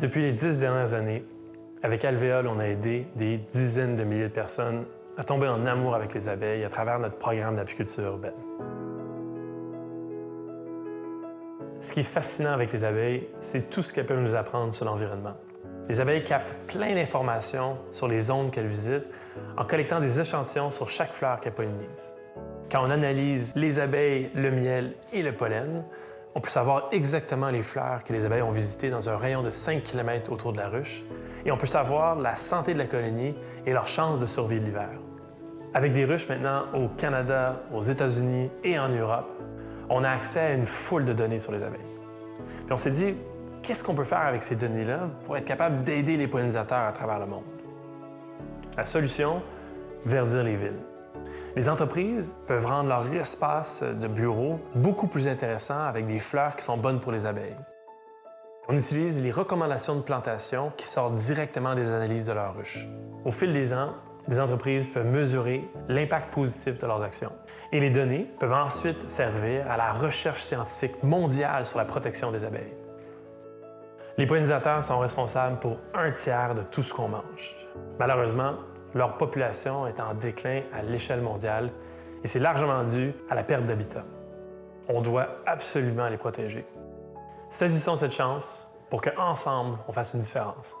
Depuis les dix dernières années, avec Alvéole, on a aidé des dizaines de milliers de personnes à tomber en amour avec les abeilles à travers notre programme d'apiculture urbaine. Ce qui est fascinant avec les abeilles, c'est tout ce qu'elles peuvent nous apprendre sur l'environnement. Les abeilles captent plein d'informations sur les zones qu'elles visitent en collectant des échantillons sur chaque fleur qu'elles pollinisent. Quand on analyse les abeilles, le miel et le pollen, on peut savoir exactement les fleurs que les abeilles ont visitées dans un rayon de 5 km autour de la ruche et on peut savoir la santé de la colonie et leurs chances de survie de l'hiver. Avec des ruches maintenant au Canada, aux États-Unis et en Europe, on a accès à une foule de données sur les abeilles. Puis on s'est dit, qu'est-ce qu'on peut faire avec ces données-là pour être capable d'aider les pollinisateurs à travers le monde? La solution, verdir les villes. Les entreprises peuvent rendre leur espace de bureau beaucoup plus intéressant avec des fleurs qui sont bonnes pour les abeilles. On utilise les recommandations de plantation qui sortent directement des analyses de leurs ruches. Au fil des ans, les entreprises peuvent mesurer l'impact positif de leurs actions. Et les données peuvent ensuite servir à la recherche scientifique mondiale sur la protection des abeilles. Les pollinisateurs sont responsables pour un tiers de tout ce qu'on mange. Malheureusement, leur population est en déclin à l'échelle mondiale et c'est largement dû à la perte d'habitat. On doit absolument les protéger. Saisissons cette chance pour qu'ensemble, on fasse une différence.